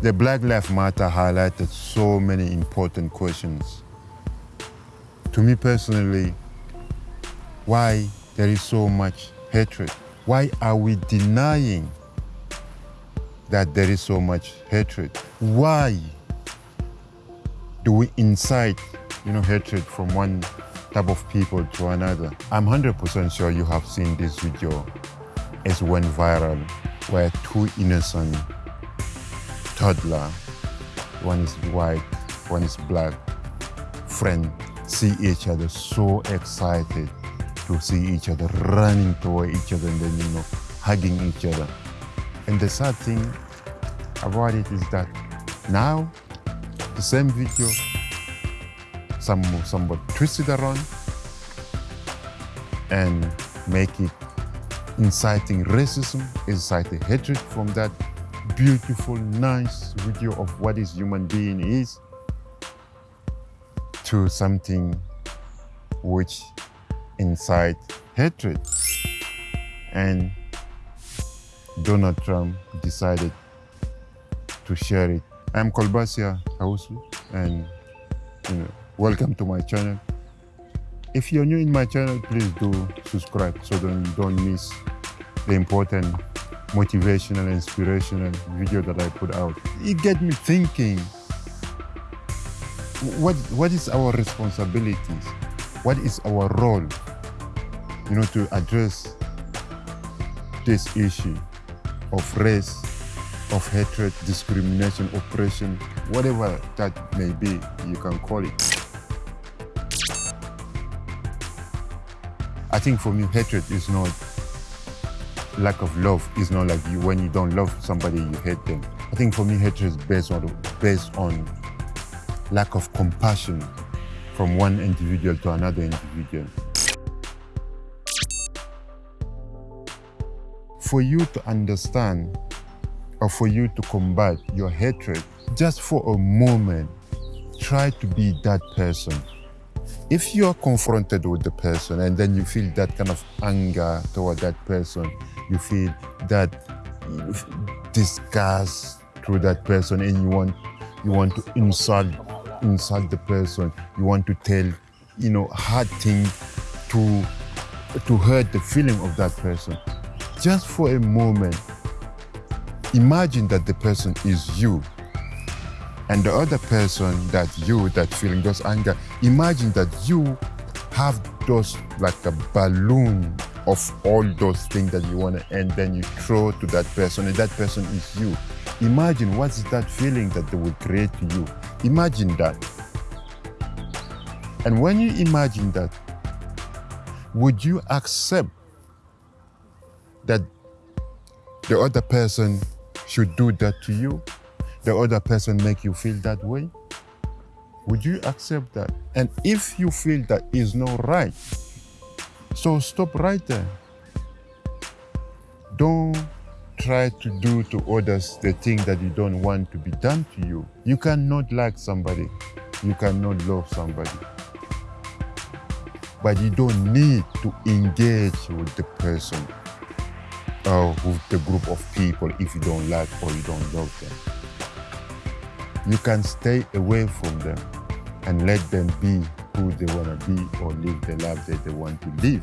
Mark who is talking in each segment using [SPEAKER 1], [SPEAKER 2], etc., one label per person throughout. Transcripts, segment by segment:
[SPEAKER 1] The Black Lives Matter highlighted so many important questions. To me personally, why there is so much hatred? Why are we denying that there is so much hatred? Why do we incite, you know, hatred from one type of people to another? I'm 100% sure you have seen this video as went viral where two innocent toddler, one is white, one is black, friend see each other so excited to see each other running toward each other and then you know hugging each other. And the sad thing about it is that now the same video some somebody twist it around and make it inciting racism inciting hatred from that beautiful nice video of what is human being is to something which incite hatred. And Donald Trump decided to share it. I'm Kolbasia Hausu and you know, welcome to my channel. If you're new in my channel, please do subscribe so you don't miss the important motivational, inspirational video that I put out. It get me thinking. What what is our responsibilities? What is our role you know to address this issue of race of hatred discrimination oppression whatever that may be you can call it. I think for me hatred is not lack of love is not like you when you don't love somebody you hate them i think for me hatred is based on based on lack of compassion from one individual to another individual. For you to understand or for you to combat your hatred, just for a moment, try to be that person. If you are confronted with the person and then you feel that kind of anger toward that person, you feel that disgust through that person and you want you want to insult insult the person. You want to tell, you know, hard thing to to hurt the feeling of that person. Just for a moment, imagine that the person is you. And the other person that you, that feeling, those anger, imagine that you have those like a balloon of all those things that you want to, and then you throw to that person, and that person is you. Imagine what's that feeling that they will create to you. Imagine that. And when you imagine that, would you accept that the other person should do that to you? The other person make you feel that way? Would you accept that? And if you feel that is not right, so stop right there. Don't try to do to others the thing that you don't want to be done to you. You cannot like somebody. You cannot love somebody. But you don't need to engage with the person or with the group of people if you don't like or you don't love them. You can stay away from them and let them be who they want to be or live the life that they want to live.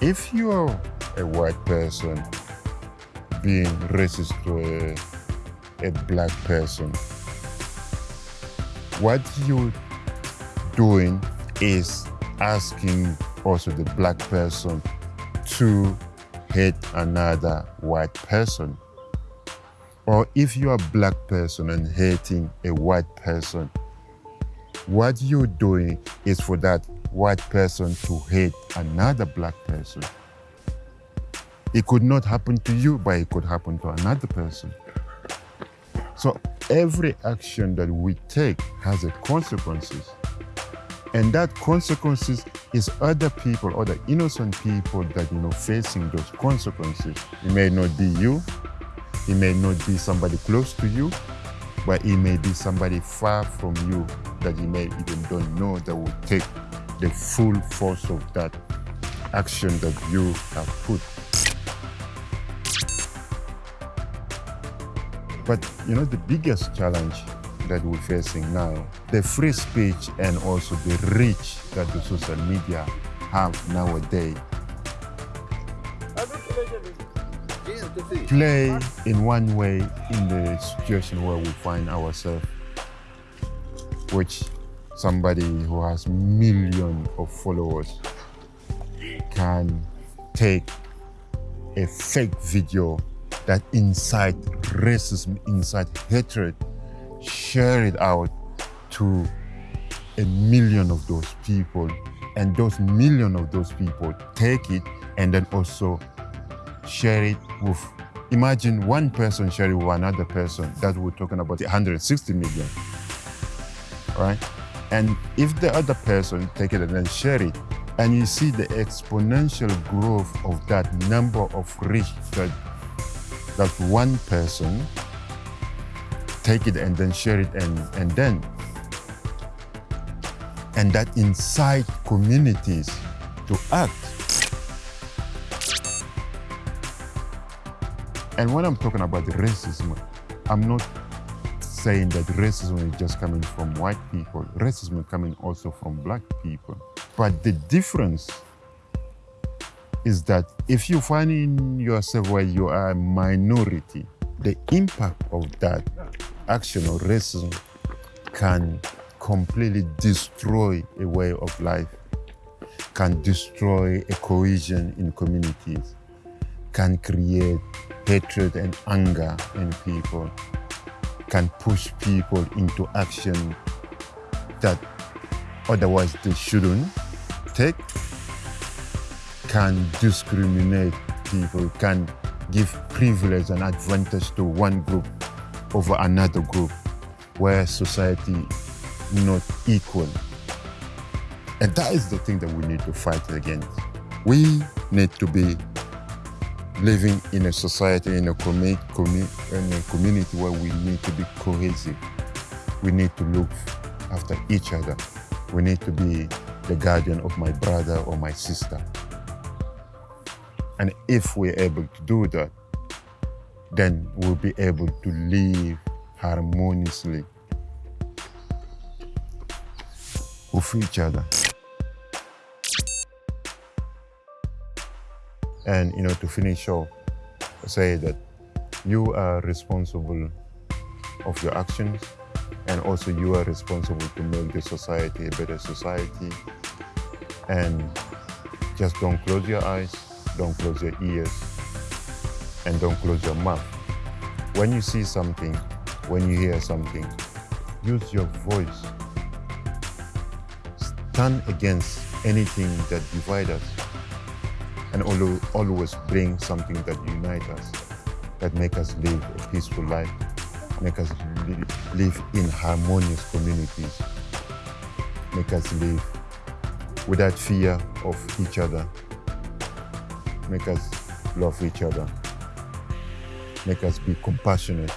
[SPEAKER 1] if you're a white person being racist to a, a black person, what you're doing is asking also the black person to hate another white person. Or if you're a black person and hating a white person, what you're doing is for that white person to hate another black person. It could not happen to you, but it could happen to another person. So every action that we take has a consequences. And that consequences is other people, other innocent people that you know facing those consequences. It may not be you, it may not be somebody close to you, but it may be somebody far from you that you may even don't know that will take the full force of that action that you have put. But you know, the biggest challenge that we're facing now, the free speech and also the reach that the social media have nowadays play in one way in the situation where we find ourselves, which somebody who has millions of followers can take a fake video that incite racism, incite hatred, share it out to a million of those people and those million of those people take it and then also share it with imagine one person sharing with another person that we're talking about 160 million right? And if the other person take it and then share it and you see the exponential growth of that number of reach that that one person take it and then share it and and then and that incite communities to act And when I'm talking about racism, I'm not saying that racism is just coming from white people. Racism is coming also from black people. But the difference is that if you find in yourself where you are a minority, the impact of that action or racism can completely destroy a way of life, can destroy a cohesion in communities, can create hatred and anger in people can push people into action that otherwise they shouldn't take, can discriminate people, can give privilege and advantage to one group over another group where society is not equal. And that is the thing that we need to fight against. We need to be living in a society, in a, commu commu in a community where we need to be cohesive. We need to look after each other. We need to be the guardian of my brother or my sister. And if we're able to do that, then we'll be able to live harmoniously with each other. And you know, to finish off, say that you are responsible of your actions and also you are responsible to make the society a better society. And just don't close your eyes, don't close your ears, and don't close your mouth. When you see something, when you hear something, use your voice. Stand against anything that divides us and always bring something that unites us, that make us live a peaceful life, make us live in harmonious communities, make us live without fear of each other, make us love each other, make us be compassionate,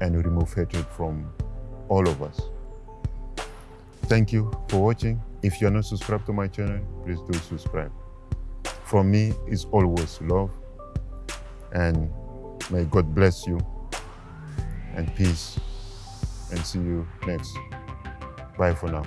[SPEAKER 1] and remove hatred from all of us. Thank you for watching. If you're not subscribed to my channel, please do subscribe. From me is always love. And may God bless you and peace. And see you next. Bye for now.